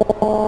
Oh.